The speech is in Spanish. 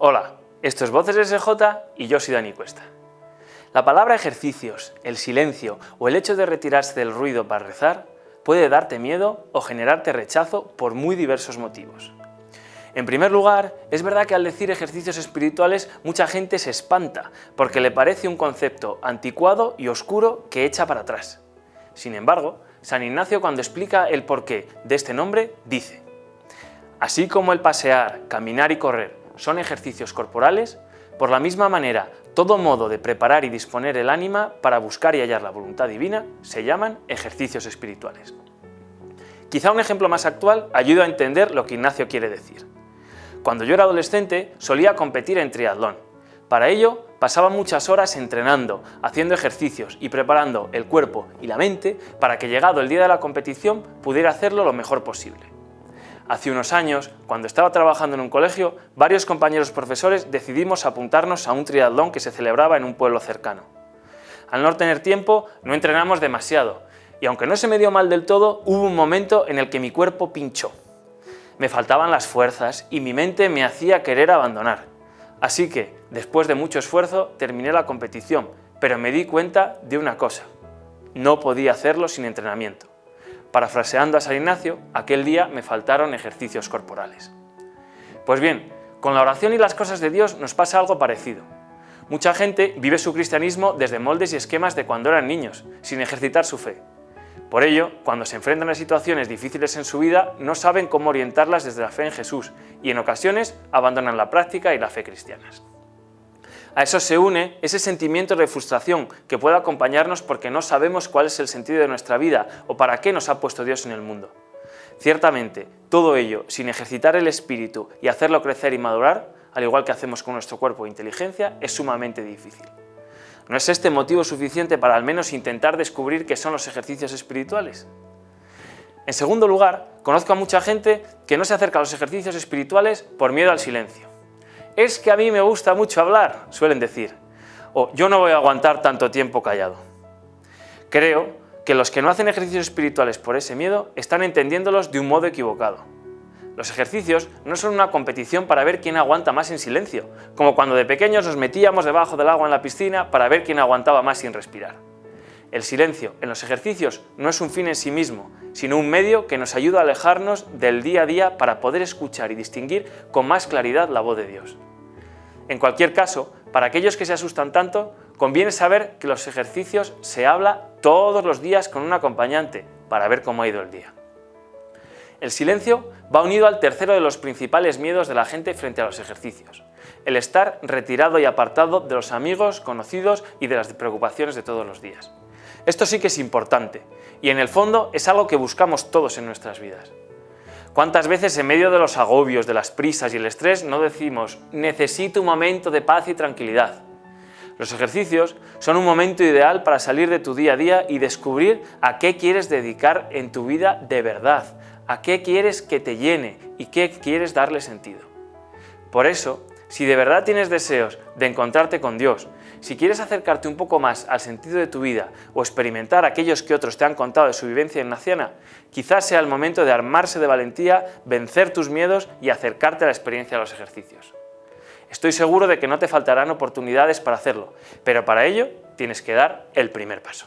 Hola, esto es Voces SJ y yo soy Dani Cuesta. La palabra ejercicios, el silencio o el hecho de retirarse del ruido para rezar puede darte miedo o generarte rechazo por muy diversos motivos. En primer lugar, es verdad que al decir ejercicios espirituales mucha gente se espanta porque le parece un concepto anticuado y oscuro que echa para atrás. Sin embargo, San Ignacio cuando explica el porqué de este nombre dice Así como el pasear, caminar y correr son ejercicios corporales, por la misma manera, todo modo de preparar y disponer el ánima para buscar y hallar la voluntad divina se llaman ejercicios espirituales. Quizá un ejemplo más actual ayuda a entender lo que Ignacio quiere decir. Cuando yo era adolescente solía competir en triatlón. Para ello pasaba muchas horas entrenando, haciendo ejercicios y preparando el cuerpo y la mente para que llegado el día de la competición pudiera hacerlo lo mejor posible. Hace unos años, cuando estaba trabajando en un colegio, varios compañeros profesores decidimos apuntarnos a un triatlón que se celebraba en un pueblo cercano. Al no tener tiempo, no entrenamos demasiado, y aunque no se me dio mal del todo, hubo un momento en el que mi cuerpo pinchó. Me faltaban las fuerzas y mi mente me hacía querer abandonar. Así que, después de mucho esfuerzo, terminé la competición, pero me di cuenta de una cosa. No podía hacerlo sin entrenamiento. Parafraseando a San Ignacio, aquel día me faltaron ejercicios corporales. Pues bien, con la oración y las cosas de Dios nos pasa algo parecido. Mucha gente vive su cristianismo desde moldes y esquemas de cuando eran niños, sin ejercitar su fe. Por ello, cuando se enfrentan a situaciones difíciles en su vida, no saben cómo orientarlas desde la fe en Jesús y en ocasiones abandonan la práctica y la fe cristianas. A eso se une ese sentimiento de frustración que puede acompañarnos porque no sabemos cuál es el sentido de nuestra vida o para qué nos ha puesto Dios en el mundo. Ciertamente, todo ello sin ejercitar el espíritu y hacerlo crecer y madurar, al igual que hacemos con nuestro cuerpo e inteligencia, es sumamente difícil. ¿No es este motivo suficiente para al menos intentar descubrir qué son los ejercicios espirituales? En segundo lugar, conozco a mucha gente que no se acerca a los ejercicios espirituales por miedo al silencio. Es que a mí me gusta mucho hablar, suelen decir, o yo no voy a aguantar tanto tiempo callado. Creo que los que no hacen ejercicios espirituales por ese miedo están entendiéndolos de un modo equivocado. Los ejercicios no son una competición para ver quién aguanta más en silencio, como cuando de pequeños nos metíamos debajo del agua en la piscina para ver quién aguantaba más sin respirar. El silencio en los ejercicios no es un fin en sí mismo, sino un medio que nos ayuda a alejarnos del día a día para poder escuchar y distinguir con más claridad la voz de Dios. En cualquier caso, para aquellos que se asustan tanto, conviene saber que los ejercicios se habla todos los días con un acompañante para ver cómo ha ido el día. El silencio va unido al tercero de los principales miedos de la gente frente a los ejercicios, el estar retirado y apartado de los amigos, conocidos y de las preocupaciones de todos los días. Esto sí que es importante y en el fondo es algo que buscamos todos en nuestras vidas. ¿Cuántas veces en medio de los agobios, de las prisas y el estrés no decimos necesito un momento de paz y tranquilidad? Los ejercicios son un momento ideal para salir de tu día a día y descubrir a qué quieres dedicar en tu vida de verdad, a qué quieres que te llene y qué quieres darle sentido. Por eso, si de verdad tienes deseos de encontrarte con Dios, si quieres acercarte un poco más al sentido de tu vida o experimentar aquellos que otros te han contado de su vivencia ignaciana, quizás sea el momento de armarse de valentía, vencer tus miedos y acercarte a la experiencia de los ejercicios. Estoy seguro de que no te faltarán oportunidades para hacerlo, pero para ello tienes que dar el primer paso.